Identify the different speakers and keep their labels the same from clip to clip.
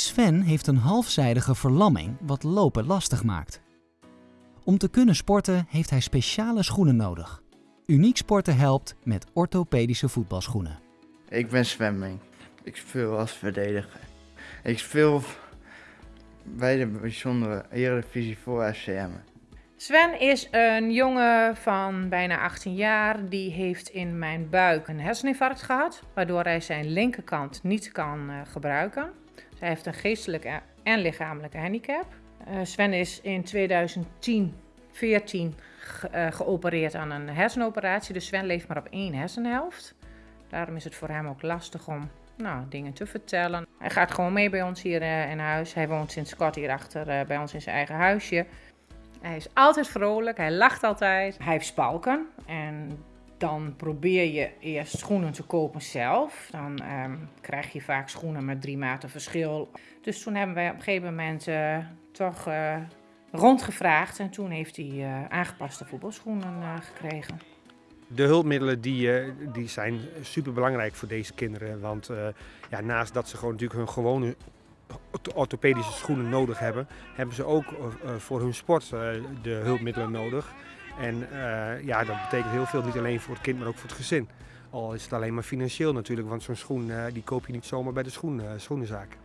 Speaker 1: Sven heeft een halfzijdige verlamming wat lopen lastig maakt. Om te kunnen sporten heeft hij speciale schoenen nodig. Uniek Sporten helpt met orthopedische voetbalschoenen.
Speaker 2: Ik ben zwemming. Ik speel als verdediger. Ik speel bij de bijzondere Eredivisie voor FCM.
Speaker 3: Sven is een jongen van bijna 18 jaar. Die heeft in mijn buik een herseninfarct gehad, waardoor hij zijn linkerkant niet kan uh, gebruiken. Hij heeft een geestelijke en lichamelijke handicap. Uh, Sven is in 2010, 14 ge uh, geopereerd aan een hersenoperatie. Dus Sven leeft maar op één hersenhelft. Daarom is het voor hem ook lastig om nou, dingen te vertellen. Hij gaat gewoon mee bij ons hier uh, in huis. Hij woont sinds kort hierachter bij ons in zijn eigen huisje. Hij is altijd vrolijk, hij lacht altijd. Hij heeft spalken en dan probeer je eerst schoenen te kopen zelf. Dan um, krijg je vaak schoenen met drie maten verschil. Dus toen hebben wij op een gegeven moment uh, toch uh, rondgevraagd. En toen heeft hij uh, aangepaste voetbalschoenen gekregen.
Speaker 4: De hulpmiddelen die, die zijn super belangrijk voor deze kinderen. Want ja, naast dat ze gewoon natuurlijk hun gewone orthopedische schoenen nodig hebben, hebben ze ook voor hun sport de hulpmiddelen nodig. En uh, ja, dat betekent heel veel, niet alleen voor het kind, maar ook voor het gezin. Al is het alleen maar financieel natuurlijk, want zo'n schoen uh, die koop je niet zomaar bij de schoen, uh, schoenenzaak.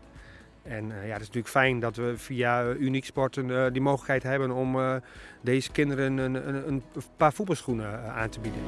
Speaker 4: En ja, het is natuurlijk fijn dat we via Uniek Sporten die mogelijkheid hebben om deze kinderen een, een, een paar voetbalschoenen aan te bieden.